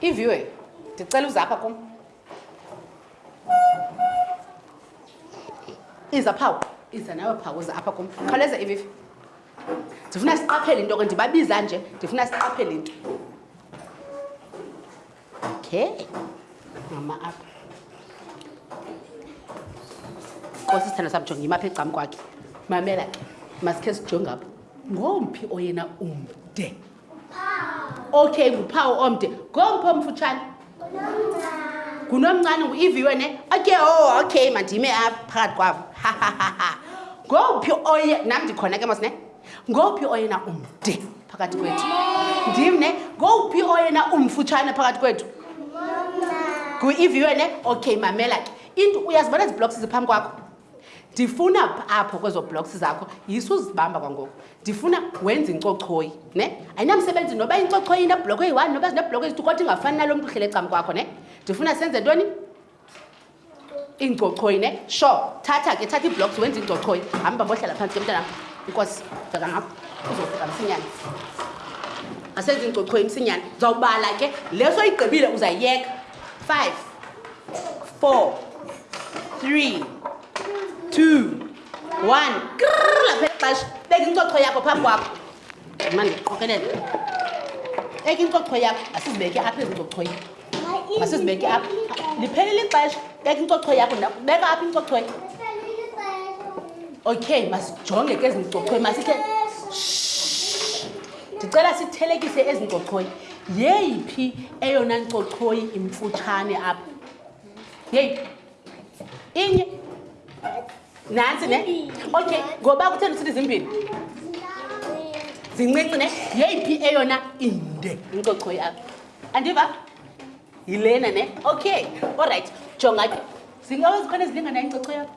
iviwe ndicela uze apha kum iza phawu iza nawe phawu uze apha kum khawuleza ivivi ndifuna siqaphele into ke ndibabiza nje ndifuna siqaphele into okay mama apha nkosi sithanda sam jonge imapha egcam kwakhe mamela ke masikhe sijonge apha ngomphi oyena umde okay nguphawu omde ngomphi omfutshane ngunomncane ngu-iviwe ne okay o oh, okay mandime apha phakathi kwabo ngomphi oye nam ndikhona ke mos ne ngomphi oyena umde phakathi kwethu ndim ne ngowuphi oyena umfutshane phakathi kwethu nguiviwe ne okay mamela ke into uyazibona ezi blocks ziphambi kwakho ndifuna apho kwezo blocks zakho yiso uzibamba kwangoku ndifuna wenze incochoyi ne ayinamsebenzi noba incochoyi inebloko eyi-one noba zinebloko ezithi kodwa ingafani nalo mntu uhlele ecam kwakho ne ndifuna senze ntoni iingcochoyi ne sure thatha ke thatha iiblocks wenza iingcochoyi hamba bohlala phantsi ke mntanam inkosi bheka ngapho uzofika msinyane asenza iingcochoyi msinyane uzawubala ke le soyigqibile uzayiyeka five four three two one krr lapha exesha beka incocho yakho phambi kwakho mandiqokelele beka incocho yakho asizibeke apha ezingcochoyini masizibeke apha liphelile ixesha beka incocho yakho beka apha incocho yakho okay masijonge ke ezincocho masithe ndicela sithelekise ezincocoi yeyiphi eyona ncocoi imfutshane apha yeyi inye nantsi ne okay ngoba kutheni sithi zimbini zincinci ne yeyiphi eyona inde incocoi apha andiva yilena ne okay all right jonga ke zingawe zikhona ezilingana incocho yakho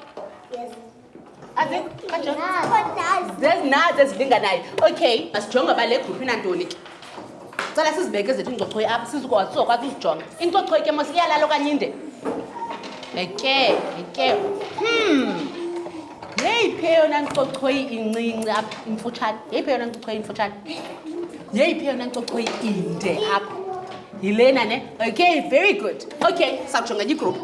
azikhozezinaz ezilinganayo okay masijonga uba le gruphu inantoni ke cela sizibeke zethu incocho apha sizikwazi sizokwazi uzijonga incocho ke mos iyalala okanye inde eke eke hmm yeyiphi eyona ncochoyi incinci apha imfutshane yeyiphi eyona ncochoyi imfutshane yeyiphi eyona ncochoyi inde apha yilena ne okay very good okay sakujonga enye igruphu